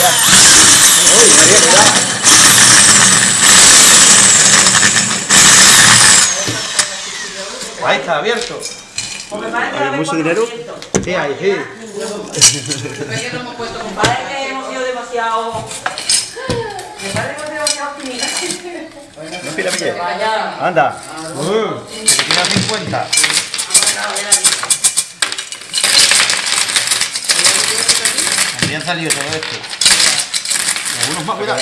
María, cuidado. Ahí está, abierto. Que ¿Hay mucho puesto dinero? Sí, ahí, sí. Me parece que hemos sido demasiado... Me parece que hemos sido demasiado optimistas. No pila. Vaya. Anda. Uh, que tira 50. También salió todo esto. Algunos más, cuidado.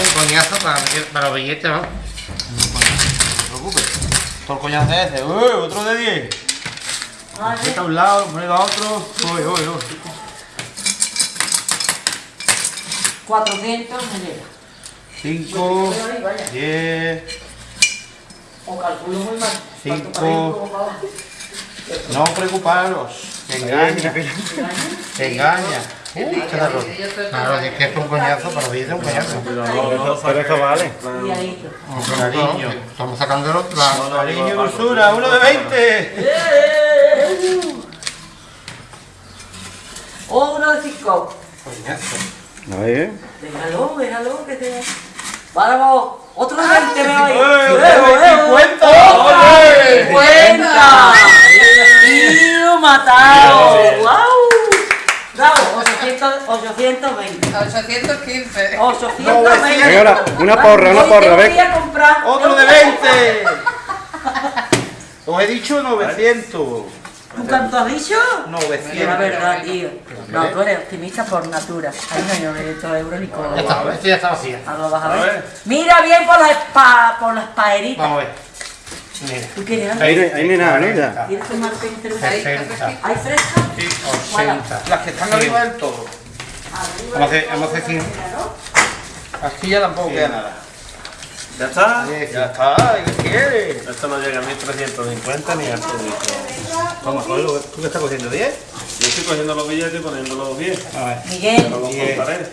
Un coñazo para, para los billetes, ¿no? No te preocupes. Todo el coñazo es ese. ¡Uy! Otro de 10. Este a un lado, moneda a otro. Uy, uy, uy. 400 me llega. 5, Ahí, vaya. 10. O calculo muy mal. Cinco. Tanto para arriba como para abajo. No preocuparos. Se engaña. Se engaña. Uy, qué raro. Claro, es que es un coñazo, billetes es un coñazo. Pero esto vale. Cariño. Estamos sacando el otro. Cariño y dulzura, uno de 20. O uno de 5. A ver. Déjalo, déjalo que te... Vamos, otro de 20 veo ahí. ¡Eh, ¡Eh, eh, 50! ¡Otra ¡Ole! 50! 820. 815. 820. Venga, ahora, una porra, una porra, ve. ¡Otro de 20! Os he dicho 900. ¿Tú cuánto has dicho? Que la 900. verdad, tío. No, tú eres optimista por natura. Ahí no hay 900 euros ni con... Ya está, esto ya está vacía. Ahora vas a A ver. Mira bien por las pa, por las paeritas. Vamos a ver. Mira. ¿Tú quieres? Ahí no, ahí no hay nada, ¿no? ¿Quieres tomarte un cerveza? 60. ¿Hay fresca? Sí, 80. Las que están arriba del todo. Vamos a hacer, vamos a hacer. Aquí ya tampoco queda nada. ¿Ya está? Ya está, ¿y ¿qué quieres? Esto no llega a 1350 ni a esto. Vamos, Pablo, ¿tú qué estás cogiendo? ¿10? Yo estoy cogiendo los billetes y poniéndolos bien. A ver. Miguel, Pero los contaré.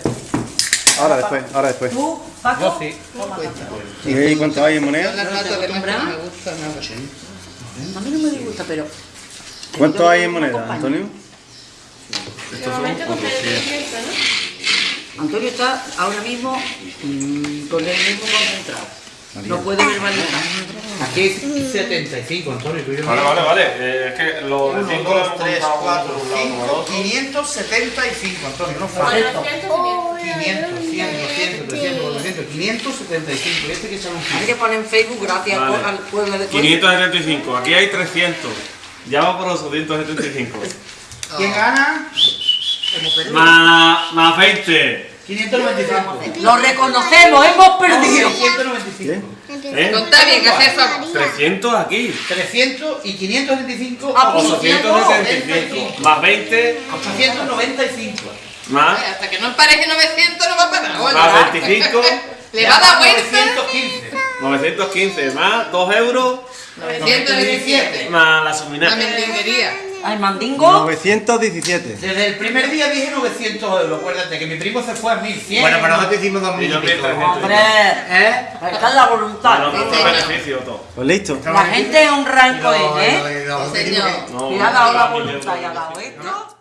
Ahora después, ahora después. tú, Paco. Yo sí. ¿Y cuánto hay en moneda? A mí no me disgusta, pero... ¿Cuánto hay en moneda, Antonio? Antonio está ahora mismo mm, con el mismo concentrado. No puede verbalizar. Aquí hay 75, Antonio. tú y yo. Vale, vale, vale. Eh, es que los de 1, 5 lo 2, hemos 3, contado 4, por un lado como por 5, otro. 575, Antonio, no. Correcto. 500, 100, 200, 300, 400, 575. Este que se llama Hay que poner en Facebook gracias Vale. al pueblo de 575. Aquí hay 300. Ya va por los 875. ¿Quién gana? Más, más 20. 595. Lo reconocemos, hemos perdido. 695. ¿Eh? Contá bien, que hace favor. 300 aquí. 300 y 575. Ah, pues, 875. Más 20. 895. Más. Hasta que no empareje 900 no va a parar. Oye, Más 25. Le va a dar vuelta. 915. 915. Más 2 euros. 917. Más la La suminaria. mendinguería. Al mandingo. 917. Desde el primer día dije 900 euros. Acuérdate que mi primo se fue a 1100. Bueno, pero nosotros hicimos dos Y yo mil. 1300. Hombre, ¿Eh? está en la voluntad. No, no, no, beneficio todo. Pues listo. La gente es un ranco, ¿eh? Señor. No, Y ha dado la no, voluntad y ha dado esto.